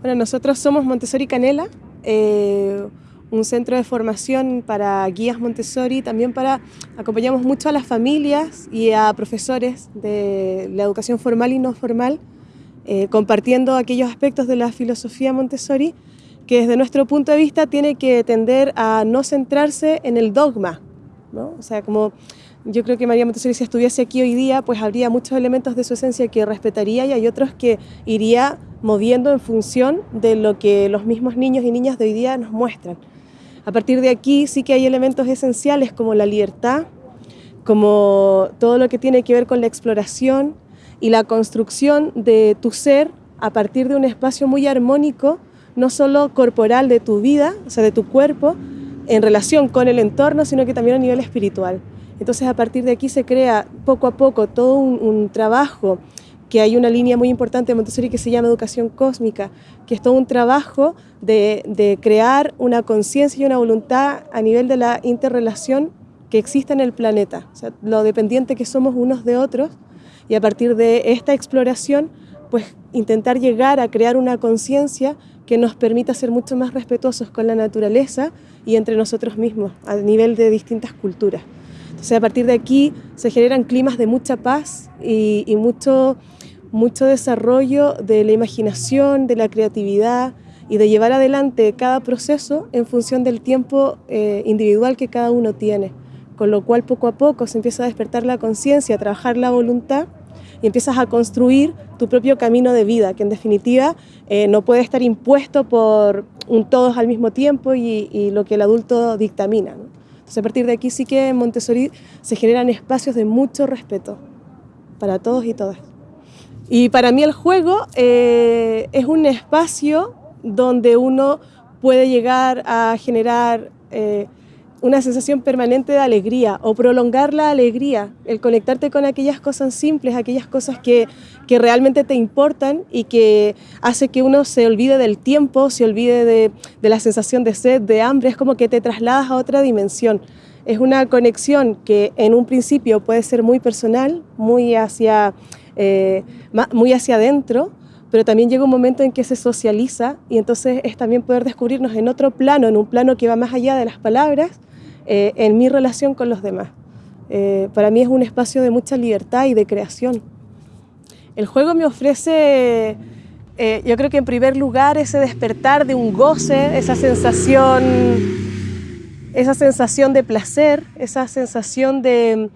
Bueno, nosotros somos Montessori Canela, eh, un centro de formación para guías Montessori, también para acompañamos mucho a las familias y a profesores de la educación formal y no formal, eh, compartiendo aquellos aspectos de la filosofía Montessori que desde nuestro punto de vista tiene que tender a no centrarse en el dogma, ¿no? O sea, como yo creo que María Montessori si estuviese aquí hoy día, pues habría muchos elementos de su esencia que respetaría y hay otros que iría moviendo en función de lo que los mismos niños y niñas de hoy día nos muestran. A partir de aquí sí que hay elementos esenciales como la libertad, como todo lo que tiene que ver con la exploración y la construcción de tu ser a partir de un espacio muy armónico, no solo corporal de tu vida, o sea, de tu cuerpo, en relación con el entorno, sino que también a nivel espiritual. Entonces a partir de aquí se crea poco a poco todo un, trabajo que hay una línea muy importante de Montessori que se llama educación cósmica, que es todo un trabajo de, de crear una conciencia y una voluntad a nivel de la interrelación que existe en el planeta, o sea, lo dependiente que somos unos de otros, y a partir de esta exploración, pues intentar llegar a crear una conciencia que nos permita ser mucho más respetuosos con la naturaleza y entre nosotros mismos, a nivel de distintas culturas. Entonces, a partir de aquí se generan climas de mucha paz y, mucho mucho desarrollo de la imaginación, de la creatividad y de llevar adelante cada proceso en función del tiempo eh, individual que cada uno tiene. Con lo cual poco a poco se empieza a despertar la conciencia, a trabajar la voluntad y empiezas a construir tu propio camino de vida, que en definitiva eh, no puede estar impuesto por un todos al mismo tiempo y, lo que el adulto dictamina. Entonces a partir de aquí sí que en Montessori se generan espacios de mucho respeto para todos y todas. Y para mí el juego eh, es un espacio donde uno puede llegar a generar eh, una sensación permanente de alegría o prolongar la alegría, el conectarte con aquellas cosas simples, aquellas cosas que, que realmente te importan y que hace que uno se olvide del tiempo, se olvide de, de la sensación de sed, de hambre, es como que te trasladas a otra dimensión. Es una conexión que en un principio puede ser muy personal, muy hacia eh, muy hacia adentro, pero también llega un momento en que se socializa y entonces es también poder descubrirnos en otro plano, en un plano que va más allá de las palabras, eh, en mi relación con los demás. Eh, para mí es un espacio de mucha libertad y de creación. El juego me ofrece, yo creo que en primer lugar, ese despertar de un goce, esa sensación, esa sensación de placer, esa sensación de,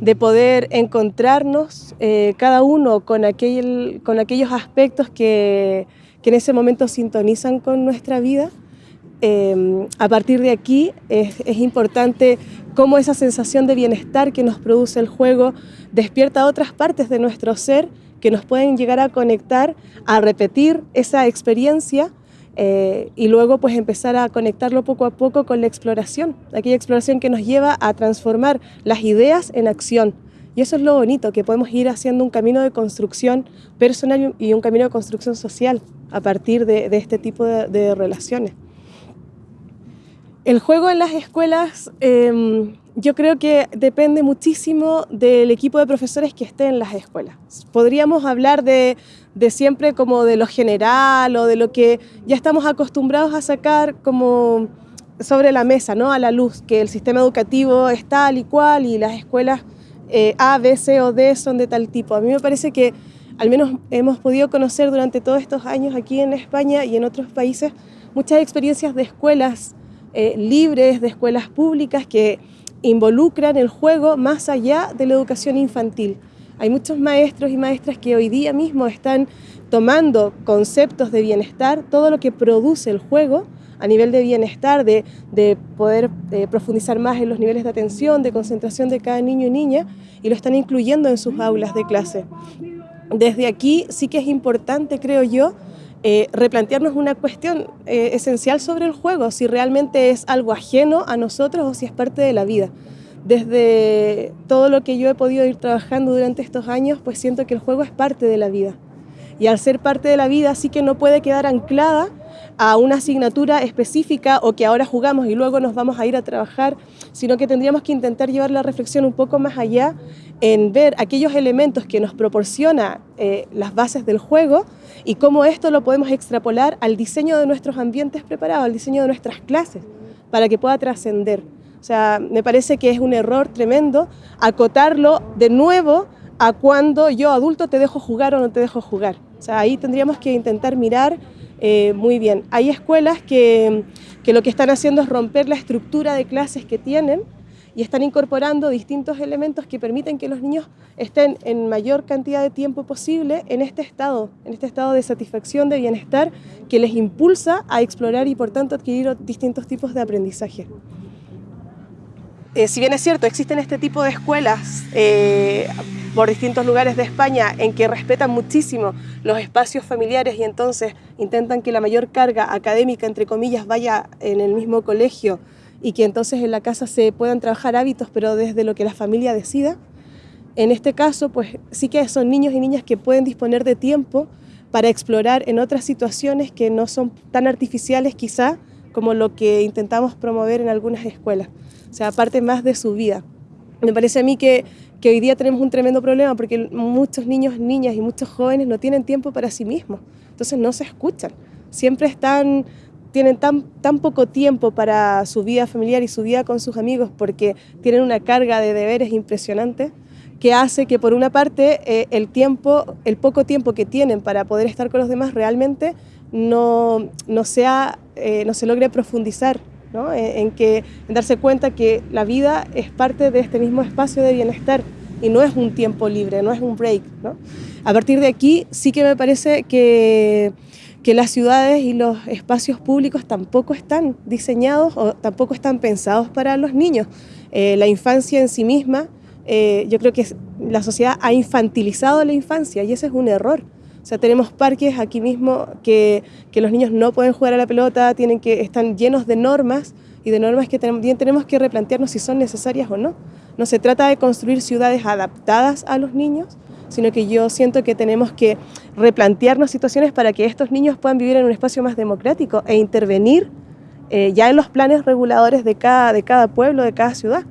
de poder encontrarnos eh, cada uno con, aquel, con aquellos aspectos que, que, en ese momento sintonizan con nuestra vida. Eh, a partir de aquí es, importante cómo esa sensación de bienestar que nos produce el juego despierta otras partes de nuestro ser que nos pueden llegar a conectar, a repetir esa experiencia eh, y luego pues empezar a conectarlo poco a poco con la exploración, aquella exploración que nos lleva a transformar las ideas en acción. Y eso es lo bonito, que podemos ir haciendo un camino de construcción personal y un camino de construcción social a partir de, este tipo de, relaciones. El juego en las escuelas eh, yo creo que depende muchísimo del equipo de profesores que esté en las escuelas. Podríamos hablar de, de, siempre como de lo general o de lo que ya estamos acostumbrados a sacar como sobre la mesa, ¿no? a la luz, que el sistema educativo es tal y cual y las escuelas eh, A, B, C o D son de tal tipo. A mí me parece que al menos hemos podido conocer durante todos estos años aquí en España y en otros países muchas experiencias de escuelas eh, libres, de escuelas públicas que involucran el juego más allá de la educación infantil. Hay muchos maestros y maestras que hoy día mismo están tomando conceptos de bienestar, todo lo que produce el juego a nivel de bienestar, de, de poder eh, profundizar más en los niveles de atención, de concentración de cada niño y niña, y lo están incluyendo en sus aulas de clase. Desde aquí sí que es importante, creo yo, eh, replantearnos una cuestión eh, esencial sobre el juego, si realmente es algo ajeno a nosotros o si es parte de la vida. Desde todo lo que yo he podido ir trabajando durante estos años, pues siento que el juego es parte de la vida. Y al ser parte de la vida sí que no puede quedar anclada a una asignatura específica o que ahora jugamos y luego nos vamos a ir a trabajar, sino que tendríamos que intentar llevar la reflexión un poco más allá en ver aquellos elementos que nos proporciona eh, las bases del juego y cómo esto lo podemos extrapolar al diseño de nuestros ambientes preparados, al diseño de nuestras clases, para que pueda trascender. O sea, me parece que es un error tremendo acotarlo de nuevo a cuando yo adulto te dejo jugar o no te dejo jugar. O sea, ahí tendríamos que intentar mirar eh, muy bien. Hay escuelas que, que lo que están haciendo es romper la estructura de clases que tienen y están incorporando distintos elementos que permiten que los niños estén en mayor cantidad de tiempo posible en este estado, en este estado de satisfacción, de bienestar, que les impulsa a explorar y por tanto adquirir distintos tipos de aprendizaje. Eh, si bien es cierto, existen este tipo de escuelas eh, por distintos lugares de España en que respetan muchísimo los espacios familiares y entonces intentan que la mayor carga académica, entre comillas, vaya en el mismo colegio y que entonces en la casa se puedan trabajar hábitos, pero desde lo que la familia decida. En este caso, pues sí que son niños y niñas que pueden disponer de tiempo para explorar en otras situaciones que no son tan artificiales quizá como lo que intentamos promover en algunas escuelas. Sea, aparte más de su vida. Me parece a mí que hoy día tenemos un tremendo problema porque muchos niños, niñas y muchos jóvenes no tienen tiempo para sí mismos, entonces no se escuchan, siempre están, tienen tan, tan poco tiempo para su vida familiar y su vida con sus amigos porque tienen una carga de deberes impresionante que hace que por una parte eh, el tiempo, el poco tiempo que tienen para poder estar con los demás realmente no, no, sea, eh, no se logre profundizar en, que, darse cuenta que la vida es parte de este mismo espacio de bienestar y no es un tiempo libre, no es un break. A partir de aquí sí que me parece que, que las ciudades y los espacios públicos tampoco están diseñados o tampoco están pensados para los niños. Eh, la infancia en sí misma, eh, yo creo que la sociedad ha infantilizado la infancia y ese es un error. O sea, tenemos parques aquí mismo que, que, los niños no pueden jugar a la pelota, tienen que, están llenos de normas y de normas que también tenemos que replantearnos si son necesarias o no. No se trata de construir ciudades adaptadas a los niños, sino que yo siento que tenemos que replantearnos situaciones para que estos niños puedan vivir en un espacio más democrático e intervenir eh, ya en los planes reguladores de cada, de cada pueblo, de cada ciudad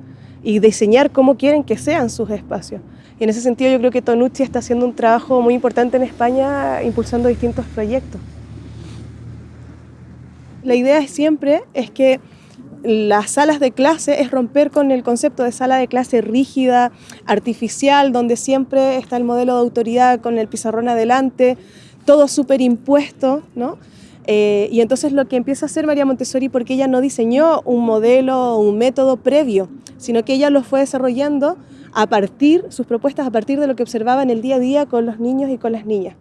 y diseñar cómo quieren que sean sus espacios. Y en ese sentido yo creo que Tonucci está haciendo un trabajo muy importante en España impulsando distintos proyectos. La idea siempre es que las salas de clase es romper con el concepto de sala de clase rígida, artificial, donde siempre está el modelo de autoridad con el pizarrón adelante, todo superimpuesto, ¿no? Eh, y entonces lo que empieza a hacer María Montessori, porque ella no diseñó un modelo o un método previo, sino que ella lo fue desarrollando a partir, sus propuestas a partir de lo que observaba en el día a día con los niños y con las niñas.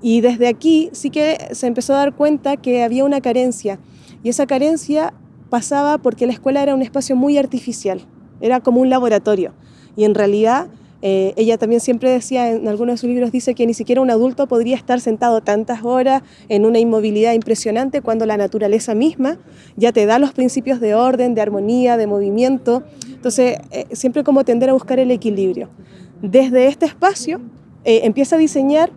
Y desde aquí sí que se empezó a dar cuenta que había una carencia, y esa carencia pasaba porque la escuela era un espacio muy artificial, era como un laboratorio, y en realidad eh, ella también siempre decía, en algunos de sus libros dice que ni siquiera un adulto podría estar sentado tantas horas en una inmovilidad impresionante cuando la naturaleza misma ya te da los principios de orden, de armonía, de movimiento. Entonces, eh, siempre como tender a buscar el equilibrio. Desde este espacio eh, empieza a diseñar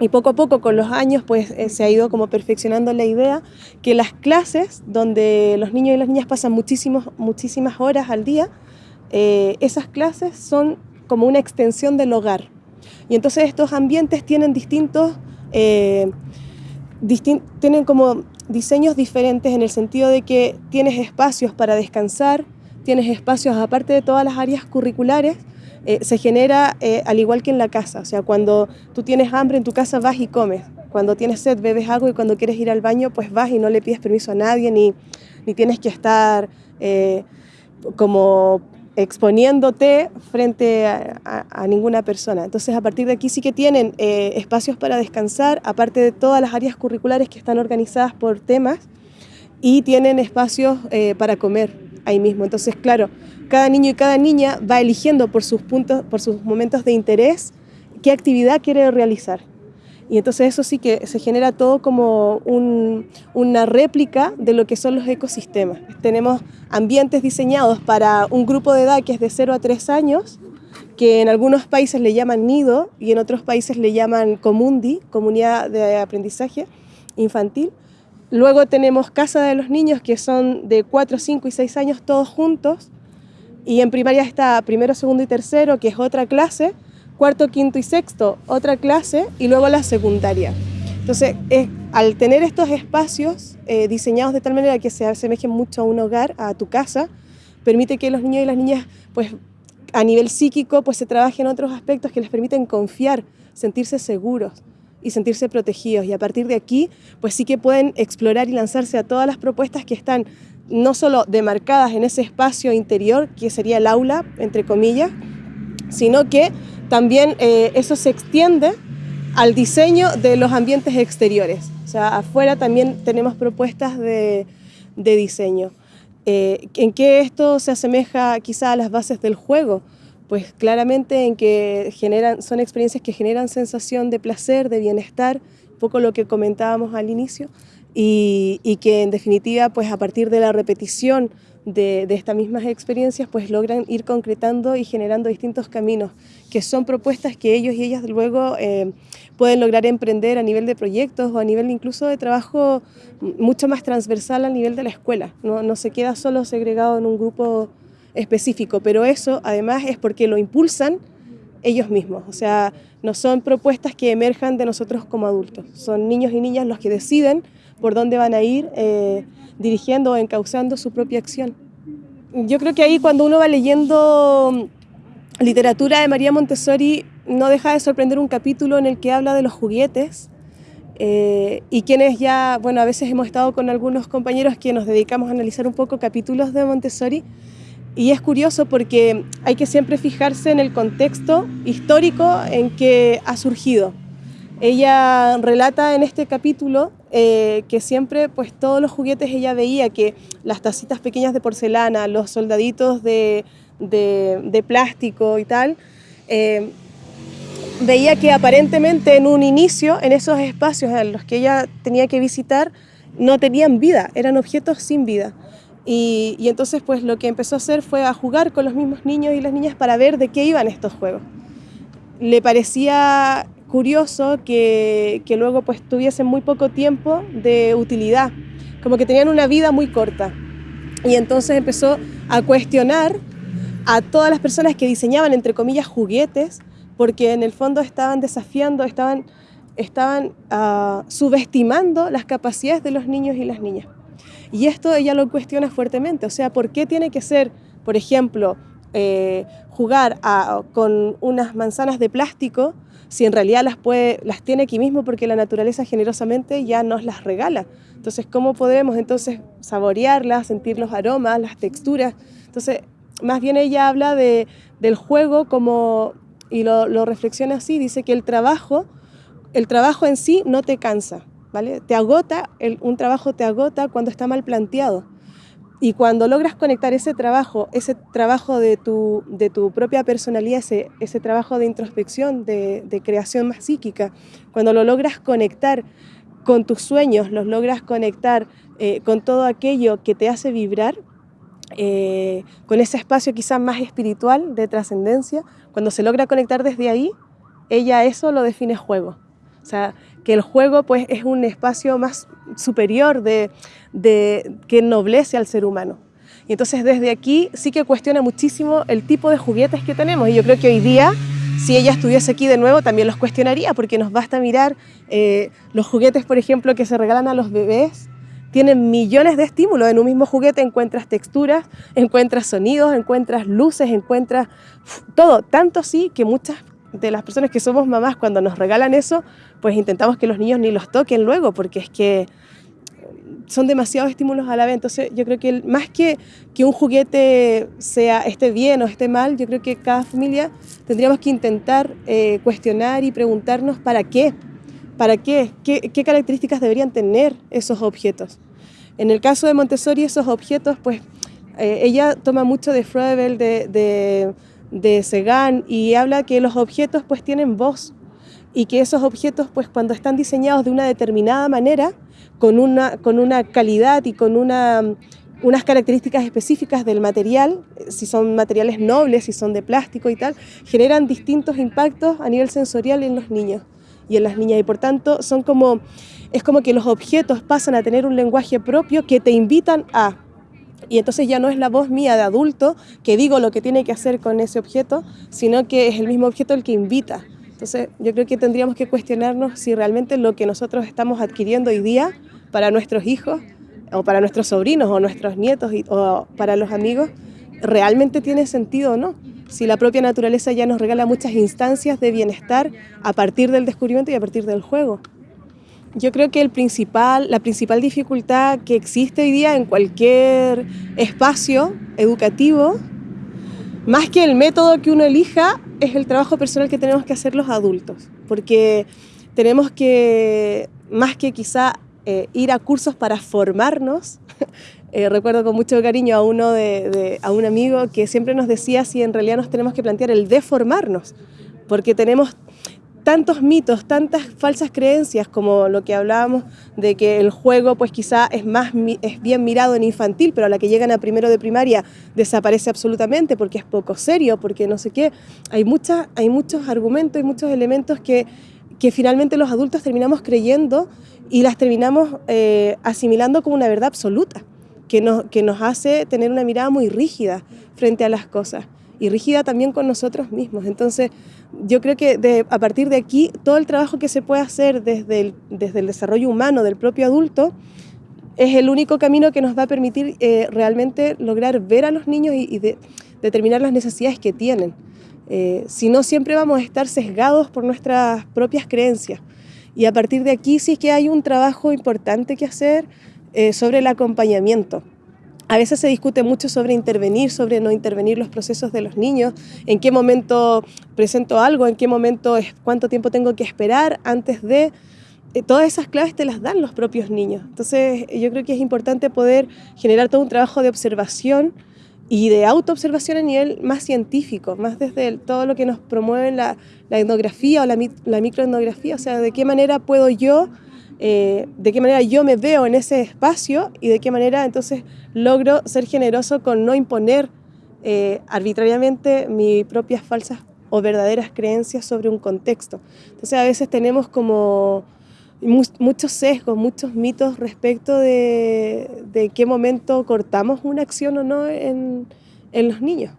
y poco a poco con los años pues se ha ido como perfeccionando la idea que las clases donde los niños y las niñas pasan muchísimos, muchísimas horas al día, esas clases son como una extensión del hogar. Y entonces estos ambientes tienen distintos, eh, tienen como diseños diferentes en el sentido de que tienes espacios para descansar, tienes espacios aparte de todas las áreas curriculares, eh, se genera eh, al igual que en la casa, o sea, cuando tú tienes hambre en tu casa vas y comes, cuando tienes sed bebes agua y cuando quieres ir al baño pues vas y no le pides permiso a nadie ni, ni tienes que estar como exponiéndote frente a, ninguna persona. Entonces, a partir de aquí sí que tienen eh, espacios para descansar, aparte de todas las áreas curriculares que están organizadas por temas, y tienen espacios eh, para comer ahí mismo. Entonces, claro, cada niño y cada niña va eligiendo por sus puntos, por sus momentos de interés, qué actividad quiere realizar. Y entonces eso sí que se genera todo como una réplica de lo que son los ecosistemas. Tenemos ambientes diseñados para un grupo de edad que es de 0 a 3 años, que en algunos países le llaman nido y en otros países le llaman comundi, comunidad de aprendizaje infantil. Luego tenemos casa de los niños que son de 4, 5 y 6 años todos juntos. Y en primaria está primero, segundo y tercero, que es otra clase. Cuarto, quinto y sexto, otra clase. Y luego la secundaria. Entonces, al tener estos espacios eh, diseñados de tal manera que se asemejen mucho a un hogar, a tu casa, permite que los niños y las niñas, pues a nivel psíquico, pues se trabajen otros aspectos que les permiten confiar, sentirse seguros y sentirse protegidos. Y a partir de aquí, pues sí que pueden explorar y lanzarse a todas las propuestas que están no solo demarcadas en ese espacio interior, que sería el aula, entre comillas, sino que también eh, eso se extiende al diseño de los ambientes exteriores. O sea, afuera también tenemos propuestas de, diseño. Eh, ¿En qué esto se asemeja quizá a las bases del juego? Pues claramente en que generan, son experiencias que generan sensación de placer, de bienestar, un poco lo que comentábamos al inicio, y, que en definitiva, pues a partir de la repetición de, estas mismas experiencias, pues logran ir concretando y generando distintos caminos, que son propuestas que ellos y ellas luego eh, pueden lograr emprender a nivel de proyectos o a nivel incluso de trabajo mucho más transversal a nivel de la escuela. No se queda solo segregado en un grupo específico, pero eso además es porque lo impulsan ellos mismos, o sea, no son propuestas que emerjan de nosotros como adultos, son niños y niñas los que deciden por dónde van a ir eh, dirigiendo o encauzando su propia acción. Yo creo que ahí cuando uno va leyendo literatura de María Montessori no deja de sorprender un capítulo en el que habla de los juguetes eh, y quienes ya, bueno, a veces hemos estado con algunos compañeros que nos dedicamos a analizar un poco capítulos de Montessori y es curioso porque hay que siempre fijarse en el contexto histórico en que ha surgido. Ella relata en este capítulo eh, que siempre, pues todos los juguetes ella veía que las tacitas pequeñas de porcelana, los soldaditos de, plástico y tal, eh, veía que aparentemente en un inicio, en esos espacios en los que ella tenía que visitar, no tenían vida, eran objetos sin vida. Y, entonces pues lo que empezó a hacer fue a jugar con los mismos niños y las niñas para ver de qué iban estos juegos. Le parecía curioso que, que, luego pues tuviesen muy poco tiempo de utilidad, como que tenían una vida muy corta. Y entonces empezó a cuestionar a todas las personas que diseñaban, entre comillas, juguetes, porque en el fondo estaban desafiando, estaban, estaban uh, subestimando las capacidades de los niños y las niñas. Y esto ella lo cuestiona fuertemente, o sea, ¿por qué tiene que ser, por ejemplo, eh, jugar con unas manzanas de plástico si en realidad las, puede, las tiene aquí mismo porque la naturaleza generosamente ya nos las regala. Entonces, ¿cómo podemos entonces saborearlas, sentir los aromas, las texturas? Entonces, más bien ella habla de, del juego como, y lo, lo reflexiona así, dice que el trabajo, el trabajo en sí no te cansa, Te agota, un trabajo te agota cuando está mal planteado. Y cuando logras conectar ese trabajo, ese trabajo de tu, de tu propia personalidad, ese, ese trabajo de introspección, de, de, creación más psíquica, cuando lo logras conectar con tus sueños, los logras conectar eh, con todo aquello que te hace vibrar, eh, con ese espacio quizás más espiritual de trascendencia, cuando se logra conectar desde ahí, ella eso lo define juego. O sea, que el juego pues es un espacio más superior de, de, que ennoblece al ser humano. Y entonces desde aquí sí que cuestiona muchísimo el tipo de juguetes que tenemos. Y yo creo que hoy día, si ella estuviese aquí de nuevo, también los cuestionaría, porque nos basta mirar eh, los juguetes, por ejemplo, que se regalan a los bebés, tienen millones de estímulos. En un mismo juguete encuentras texturas, encuentras sonidos, encuentras luces, encuentras todo. Tanto sí que muchas de las personas que somos mamás, cuando nos regalan eso, pues intentamos que los niños ni los toquen luego, porque es que son demasiados estímulos a la vez. Entonces yo creo que más que que un juguete sea esté bien o esté mal, yo creo que cada familia tendríamos que intentar eh, cuestionar y preguntarnos para qué, para qué? qué, qué características deberían tener esos objetos. En el caso de Montessori, esos objetos, pues eh, ella toma mucho de Froebel, de, de, de Segan, y habla que los objetos pues tienen voz y que esos objetos pues cuando están diseñados de una determinada manera, con una, con una calidad y con una, unas características específicas del material, si son materiales nobles, si son de plástico y tal, generan distintos impactos a nivel sensorial en los niños y en las niñas. Y por tanto son como, es como que los objetos pasan a tener un lenguaje propio que te invitan a y entonces ya no es la voz mía de adulto que digo lo que tiene que hacer con ese objeto, sino que es el mismo objeto el que invita. Entonces yo creo que tendríamos que cuestionarnos si realmente lo que nosotros estamos adquiriendo hoy día para nuestros hijos o para nuestros sobrinos o nuestros nietos o para los amigos realmente tiene sentido o no. Si la propia naturaleza ya nos regala muchas instancias de bienestar a partir del descubrimiento y a partir del juego. Yo creo que el principal, la principal dificultad que existe hoy día en cualquier espacio educativo, más que el método que uno elija, es el trabajo personal que tenemos que hacer los adultos, porque tenemos que, más que quizá eh, ir a cursos para formarnos, eh, recuerdo con mucho cariño a, uno de, a un amigo que siempre nos decía si en realidad nos tenemos que plantear el deformarnos, porque tenemos tantos mitos, tantas falsas creencias como lo que hablábamos de que el juego pues quizá es más es bien mirado en infantil, pero a la que llegan a primero de primaria desaparece absolutamente porque es poco serio, porque no sé qué. Hay, mucha, hay muchos argumentos y muchos elementos que, que finalmente los adultos terminamos creyendo y las terminamos eh, asimilando como una verdad absoluta, que nos, que nos hace tener una mirada muy rígida frente a las cosas y rígida también con nosotros mismos. Entonces, yo creo que a partir de aquí, todo el trabajo que se puede hacer desde el, desde el desarrollo humano del propio adulto es el único camino que nos va a permitir eh, realmente lograr ver a los niños y, determinar las necesidades que tienen. Eh, si no, siempre vamos a estar sesgados por nuestras propias creencias. Y a partir de aquí sí que hay un trabajo importante que hacer eh, sobre el acompañamiento. A veces se discute mucho sobre intervenir, sobre no intervenir los procesos de los niños, en qué momento presento algo, en qué momento, es, cuánto tiempo tengo que esperar antes de... Eh, todas esas claves te las dan los propios niños. Entonces yo creo que es importante poder generar todo un trabajo de observación y de autoobservación a nivel más científico, más desde todo lo que nos promueve la, etnografía o la, la microetnografía, o sea, de qué manera puedo yo eh, de qué manera yo me veo en ese espacio y de qué manera entonces logro ser generoso con no imponer eh, arbitrariamente mis propias falsas o verdaderas creencias sobre un contexto. Entonces a veces tenemos como muchos sesgos, muchos mitos respecto de, de, qué momento cortamos una acción o no en, en los niños.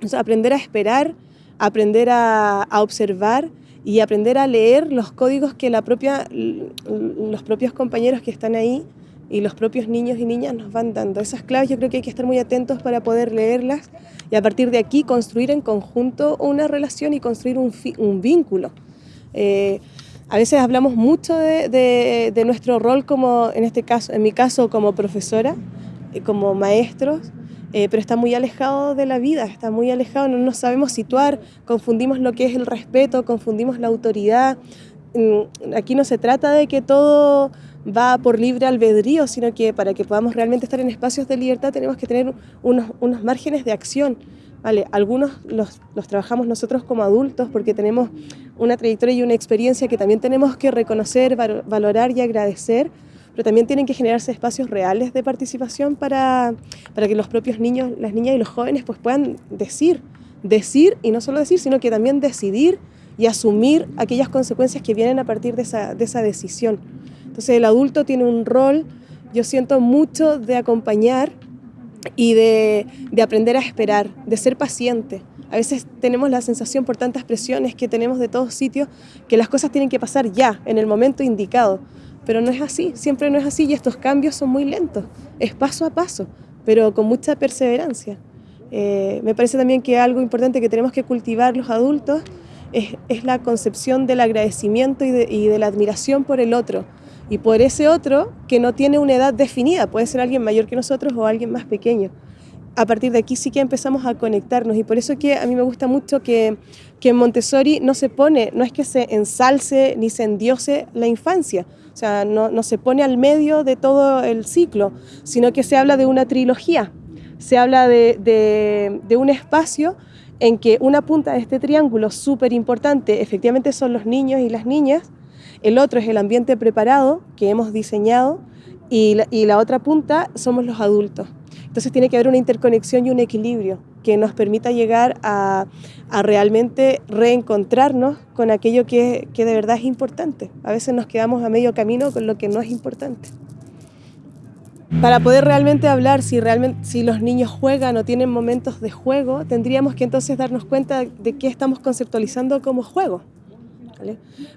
O aprender a esperar, aprender a, a observar y aprender a leer los códigos que la propia, los propios compañeros que están ahí y los propios niños y niñas nos van dando. Esas claves yo creo que hay que estar muy atentos para poder leerlas y a partir de aquí construir en conjunto una relación y construir un, un vínculo. Eh, a veces hablamos mucho de, de, de, nuestro rol como, en este caso, en mi caso, como profesora, eh, como maestros, eh, pero está muy alejado de la vida, está muy alejado, no nos sabemos situar, confundimos lo que es el respeto, confundimos la autoridad. Mm, aquí no se trata de que todo va por libre albedrío, sino que para que podamos realmente estar en espacios de libertad tenemos que tener unos, unos márgenes de acción. Vale, algunos los, los, trabajamos nosotros como adultos porque tenemos una trayectoria y una experiencia que también tenemos que reconocer, valorar y agradecer, pero también tienen que generarse espacios reales de participación para, para que los propios niños, las niñas y los jóvenes pues puedan decir, decir y no solo decir, sino que también decidir y asumir aquellas consecuencias que vienen a partir de esa, de esa decisión. Entonces el adulto tiene un rol, yo siento mucho de acompañar y de, de, aprender a esperar, de ser paciente. A veces tenemos la sensación por tantas presiones que tenemos de todos sitios que las cosas tienen que pasar ya, en el momento indicado. Pero no es así, siempre no es así y estos cambios son muy lentos, es paso a paso, pero con mucha perseverancia. Eh, me parece también que algo importante que tenemos que cultivar los adultos es, es la concepción del agradecimiento y de, y de, la admiración por el otro y por ese otro que no tiene una edad definida, puede ser alguien mayor que nosotros o alguien más pequeño. A partir de aquí sí que empezamos a conectarnos y por eso que a mí me gusta mucho que, que Montessori no se pone, no es que se ensalce ni se endiose la infancia, o sea, no, se pone al medio de todo el ciclo, sino que se habla de una trilogía. Se habla de, un espacio en que una punta de este triángulo súper importante efectivamente son los niños y las niñas, el otro es el ambiente preparado que hemos diseñado y la otra punta somos los adultos. Entonces tiene que haber una interconexión y un equilibrio que nos permita llegar a, realmente reencontrarnos con aquello que, que de verdad es importante. A veces nos quedamos a medio camino con lo que no es importante. Para poder realmente hablar si, realmente, si los niños juegan o tienen momentos de juego, tendríamos que entonces darnos cuenta de qué estamos conceptualizando como juego.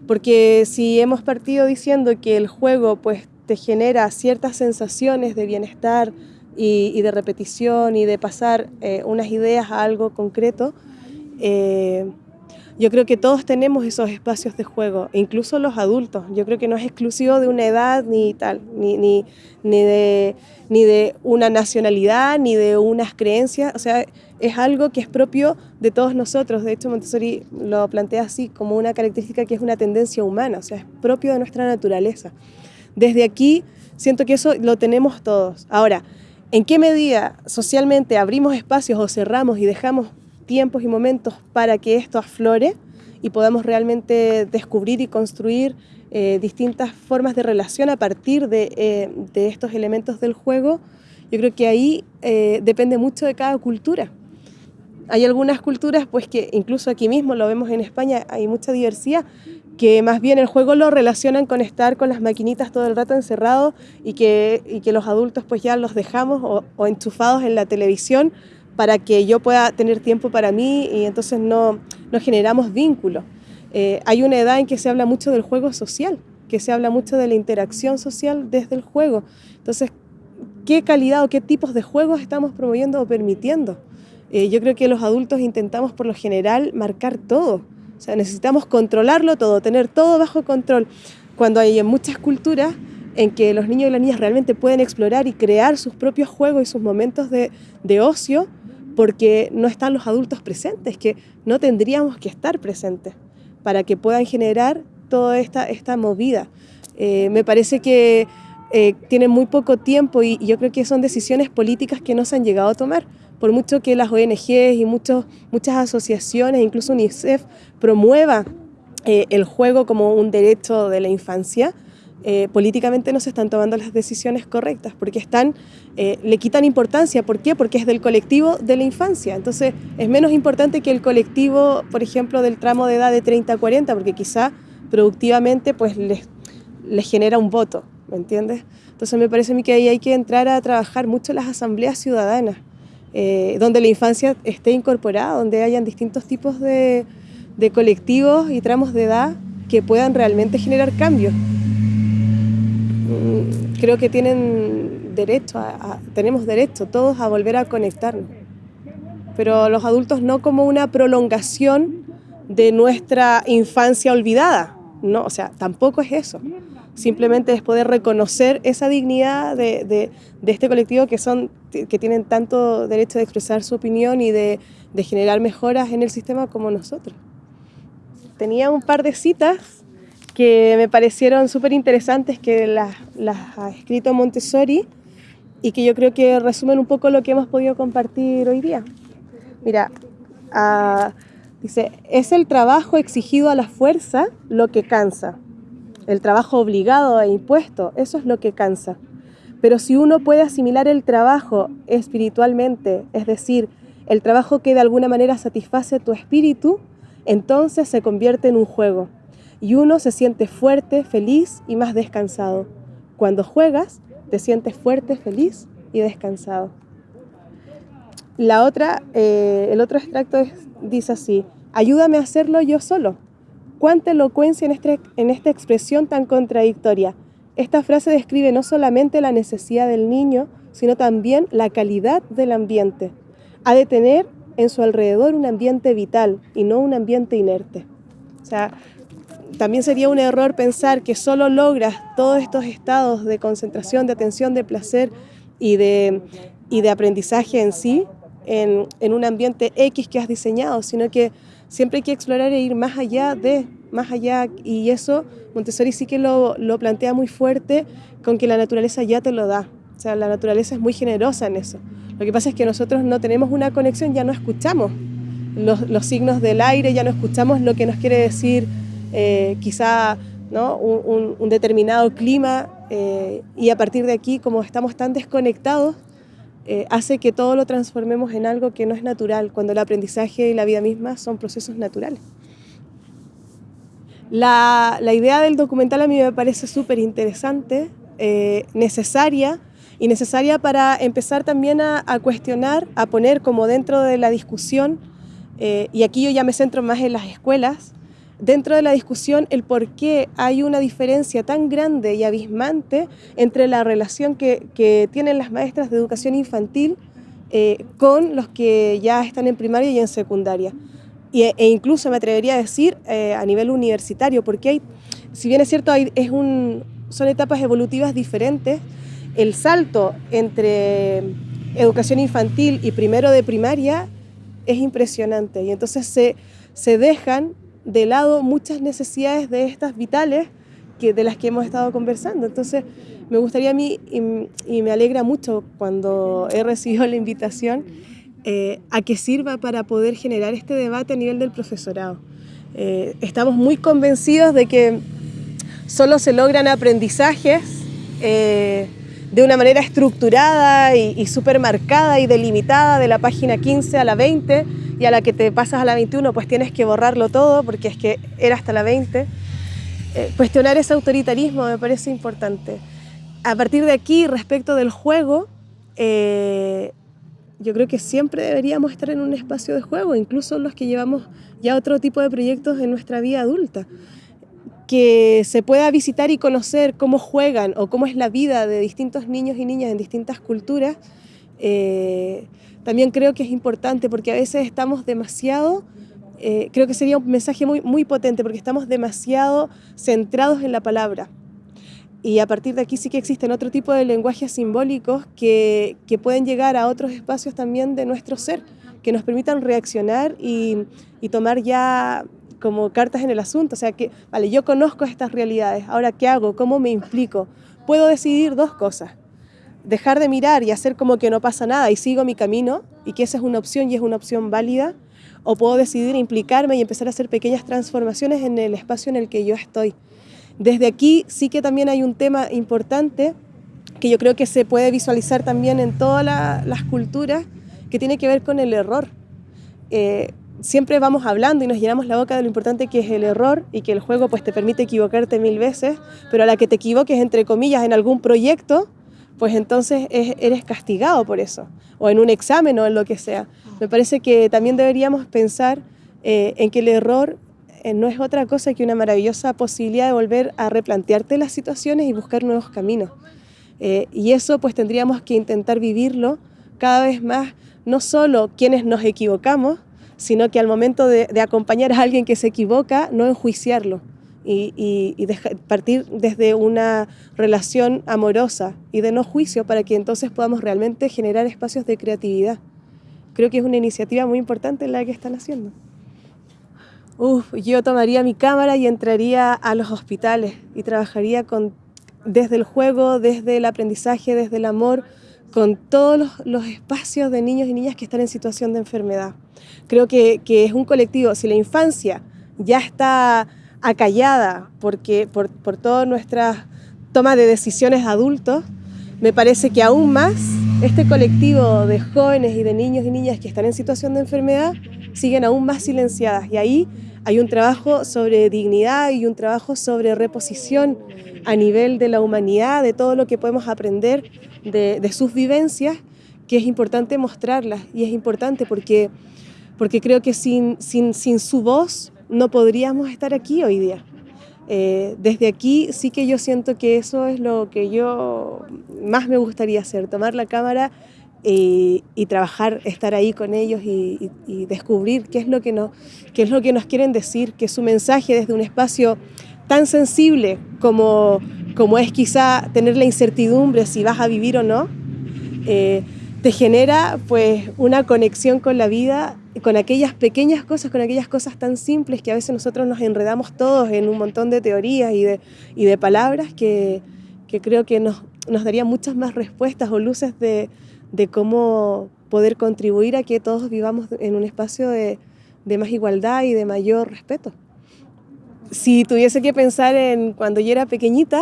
Porque si hemos partido diciendo que el juego pues, te genera ciertas sensaciones de bienestar y, de repetición y de pasar eh, unas ideas a algo concreto, eh, yo creo que todos tenemos esos espacios de juego, incluso los adultos. Yo creo que no es exclusivo de una edad ni tal, ni, ni, ni, de, ni de una nacionalidad, ni de unas creencias. O sea, es algo que es propio de todos nosotros. De hecho, Montessori lo plantea así, como una característica que es una tendencia humana, o sea, es propio de nuestra naturaleza. Desde aquí siento que eso lo tenemos todos. Ahora, ¿en qué medida socialmente abrimos espacios o cerramos y dejamos tiempos y momentos para que esto aflore y podamos realmente descubrir y construir eh, distintas formas de relación a partir de, eh, de, estos elementos del juego, yo creo que ahí eh, depende mucho de cada cultura. Hay algunas culturas, pues que incluso aquí mismo lo vemos en España, hay mucha diversidad, que más bien el juego lo relacionan con estar con las maquinitas todo el rato encerrados y que, y que los adultos pues ya los dejamos o, o enchufados en la televisión para que yo pueda tener tiempo para mí y entonces no, no generamos vínculos. Eh, hay una edad en que se habla mucho del juego social, que se habla mucho de la interacción social desde el juego. Entonces, ¿qué calidad o qué tipos de juegos estamos promoviendo o permitiendo? Eh, yo creo que los adultos intentamos por lo general marcar todo. O sea, necesitamos controlarlo todo, tener todo bajo control. Cuando hay en muchas culturas en que los niños y las niñas realmente pueden explorar y crear sus propios juegos y sus momentos de, de ocio, porque no están los adultos presentes, que no tendríamos que estar presentes para que puedan generar toda esta, esta movida. Eh, me parece que eh, tienen muy poco tiempo y, yo creo que son decisiones políticas que no se han llegado a tomar. Por mucho que las ONGs y muchos, muchas asociaciones, incluso UNICEF, promuevan eh, el juego como un derecho de la infancia, eh, políticamente no se están tomando las decisiones correctas, porque eh, le quitan importancia. ¿Por qué? Porque es del colectivo de la infancia. Entonces es menos importante que el colectivo, por ejemplo, del tramo de edad de 30 a 40, porque quizá productivamente pues les, les genera un voto, ¿me entiendes? Entonces me parece a mí que ahí hay que entrar a trabajar mucho las asambleas ciudadanas, eh, donde la infancia esté incorporada, donde hayan distintos tipos de, de colectivos y tramos de edad que puedan realmente generar cambios creo que tienen derecho, a, tenemos derecho todos a volver a conectarnos. Pero los adultos no como una prolongación de nuestra infancia olvidada. No, o sea, tampoco es eso. Simplemente es poder reconocer esa dignidad de, de, de este colectivo que, son, que tienen tanto derecho de expresar su opinión y de, de generar mejoras en el sistema como nosotros. Tenía un par de citas que me parecieron súper interesantes, que las, ha escrito Montessori y que yo creo que resumen un poco lo que hemos podido compartir hoy día. Mira, ah, dice, es el trabajo exigido a la fuerza lo que cansa. El trabajo obligado e impuesto, eso es lo que cansa. Pero si uno puede asimilar el trabajo espiritualmente, es decir, el trabajo que de alguna manera satisface tu espíritu, entonces se convierte en un juego y uno se siente fuerte, feliz y más descansado. Cuando juegas, te sientes fuerte, feliz y descansado. La otra, eh, el otro extracto dice así, ayúdame a hacerlo yo solo. Cuánta elocuencia en, este, en esta expresión tan contradictoria. Esta frase describe no solamente la necesidad del niño, sino también la calidad del ambiente. Ha de tener en su alrededor un ambiente vital y no un ambiente inerte. O sea, también sería un error pensar que solo logras todos estos estados de concentración, de atención, de placer y de, y de aprendizaje en sí en, en, un ambiente X que has diseñado, sino que siempre hay que explorar e ir más allá de, más allá, y eso Montessori sí que lo, lo plantea muy fuerte con que la naturaleza ya te lo da, o sea, la naturaleza es muy generosa en eso. Lo que pasa es que nosotros no tenemos una conexión, ya no escuchamos los, los signos del aire, ya no escuchamos lo que nos quiere decir eh, quizá ¿no? un, determinado clima eh, y a partir de aquí, como estamos tan desconectados, eh, hace que todo lo transformemos en algo que no es natural, cuando el aprendizaje y la vida misma son procesos naturales. La, idea del documental a mí me parece súper interesante, eh, necesaria, y necesaria para empezar también a, cuestionar, a poner como dentro de la discusión, eh, y aquí yo ya me centro más en las escuelas, dentro de la discusión el por qué hay una diferencia tan grande y abismante entre la relación que, tienen las maestras de educación infantil eh, con los que ya están en primaria y en secundaria. e incluso me atrevería a decir eh, a nivel universitario, porque hay, si bien es cierto, es un, son etapas evolutivas diferentes, el salto entre educación infantil y primero de primaria es impresionante y entonces se, se dejan de lado muchas necesidades de estas vitales que, de las que hemos estado conversando. Entonces, me gustaría a mí, y, me alegra mucho cuando he recibido la invitación, eh, a que sirva para poder generar este debate a nivel del profesorado. Eh, estamos muy convencidos de que solo se logran aprendizajes eh, de una manera estructurada y, y súper marcada y delimitada de la página 15 a la 20, y a la que te pasas a la 21 pues tienes que borrarlo todo porque es que era hasta la 20. Eh, cuestionar ese autoritarismo me parece importante. A partir de aquí, respecto del juego, eh, yo creo que siempre deberíamos estar en un espacio de juego, incluso los que llevamos ya otro tipo de proyectos en nuestra vida adulta. Que se pueda visitar y conocer cómo juegan o cómo es la vida de distintos niños y niñas en distintas culturas. Eh, también creo que es importante porque a veces estamos demasiado, eh, creo que sería un mensaje muy, muy potente porque estamos demasiado centrados en la palabra. Y a partir de aquí sí que existen otro tipo de lenguajes simbólicos que, que pueden llegar a otros espacios también de nuestro ser, que nos permitan reaccionar y, y tomar ya como cartas en el asunto. O sea, que, vale, yo conozco estas realidades, ahora ¿qué hago? ¿Cómo me implico? Puedo decidir dos cosas dejar de mirar y hacer como que no pasa nada y sigo mi camino y que esa es una opción y es una opción válida, o puedo decidir implicarme y empezar a hacer pequeñas transformaciones en el espacio en el que yo estoy. Desde aquí sí que también hay un tema importante que yo creo que se puede visualizar también en todas las culturas, que tiene que ver con el error. Eh, siempre vamos hablando y nos llenamos la boca de lo importante que es el error y que el juego pues te permite equivocarte mil veces, pero a la que te equivoques entre comillas en algún proyecto, pues entonces eres castigado por eso, o en un examen o en lo que sea. Me parece que también deberíamos pensar eh, en que el error eh, no es otra cosa que una maravillosa posibilidad de volver a replantearte las situaciones y buscar nuevos caminos. Eh, y eso pues tendríamos que intentar vivirlo cada vez más, no solo quienes nos equivocamos, sino que al momento de, de acompañar a alguien que se equivoca, no enjuiciarlo, y, partir desde una relación amorosa y de no juicio para que entonces podamos realmente generar espacios de creatividad. Creo que es una iniciativa muy importante la que están haciendo. Uf, yo tomaría mi cámara y entraría a los hospitales y trabajaría con, desde el juego, desde el aprendizaje, desde el amor, con todos los, los, espacios de niños y niñas que están en situación de enfermedad. Creo que, que es un colectivo, si la infancia ya está acallada porque, por, por todas nuestras tomas de decisiones adultos, me parece que aún más este colectivo de jóvenes y de niños y niñas que están en situación de enfermedad siguen aún más silenciadas. Y ahí hay un trabajo sobre dignidad y un trabajo sobre reposición a nivel de la humanidad, de todo lo que podemos aprender de, de sus vivencias, que es importante mostrarlas. Y es importante porque, porque creo que sin, sin, sin su voz no podríamos estar aquí hoy día. Eh, desde aquí sí que yo siento que eso es lo que yo más me gustaría hacer, tomar la cámara y, trabajar, estar ahí con ellos y, descubrir qué es, lo que nos, quieren decir, que su mensaje desde un espacio tan sensible como, como es quizá tener la incertidumbre si vas a vivir o no, eh, te genera pues una conexión con la vida, con aquellas pequeñas cosas, con aquellas cosas tan simples que a veces nosotros nos enredamos todos en un montón de teorías y de, y de palabras que, que, creo que nos, nos darían muchas más respuestas o luces de, de, cómo poder contribuir a que todos vivamos en un espacio de, de más igualdad y de mayor respeto. Si tuviese que pensar en cuando yo era pequeñita,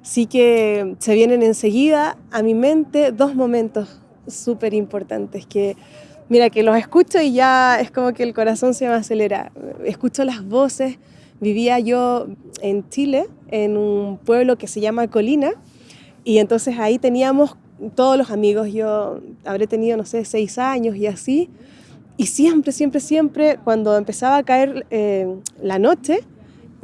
sí que se vienen enseguida a mi mente dos momentos súper importantes que, mira, que los escucho y ya es como que el corazón se me acelera. Escucho las voces. Vivía yo en Chile, en un pueblo que se llama Colina, y entonces ahí teníamos todos los amigos. Yo habré tenido, no sé, seis años y así. Y siempre, siempre, siempre, cuando empezaba a caer eh, la noche,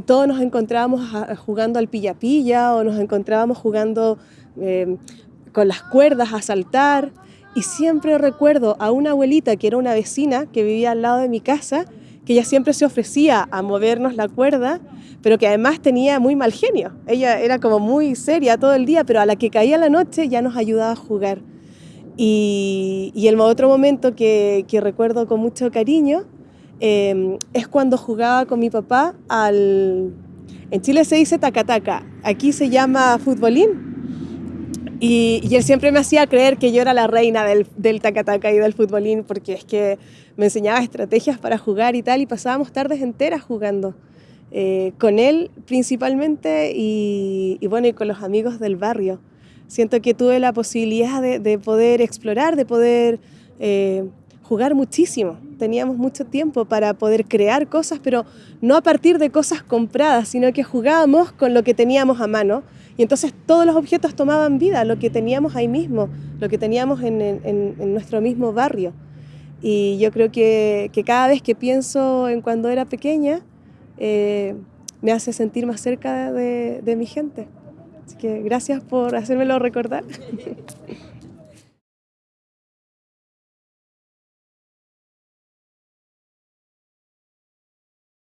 todos nos encontrábamos jugando al pilla-pilla o nos encontrábamos jugando eh, con las cuerdas a saltar. Y siempre recuerdo a una abuelita que era una vecina que vivía al lado de mi casa, que ella siempre se ofrecía a movernos la cuerda, pero que además tenía muy mal genio. Ella era como muy seria todo el día, pero a la que caía la noche ya nos ayudaba a jugar. Y, el otro momento que, recuerdo con mucho cariño em, es cuando jugaba con mi papá al... En Chile se dice tacataca, aquí se llama futbolín. Y, él siempre me hacía creer que yo era la reina del, del tacataca y del futbolín, porque es que me enseñaba estrategias para jugar y tal, y pasábamos tardes enteras jugando. Eh, con él principalmente y, bueno, y con los amigos del barrio siento que tuve la posibilidad de, poder explorar, de poder eh, jugar muchísimo. Teníamos mucho tiempo para poder crear cosas, pero no a partir de cosas compradas, sino que jugábamos con lo que teníamos a mano. Y entonces todos los objetos tomaban vida, lo que teníamos ahí mismo, lo que teníamos en, nuestro mismo barrio. Y yo creo que, cada vez que pienso en cuando era pequeña, eh, me hace sentir más cerca de mi gente. Así que gracias por hacérmelo recordar.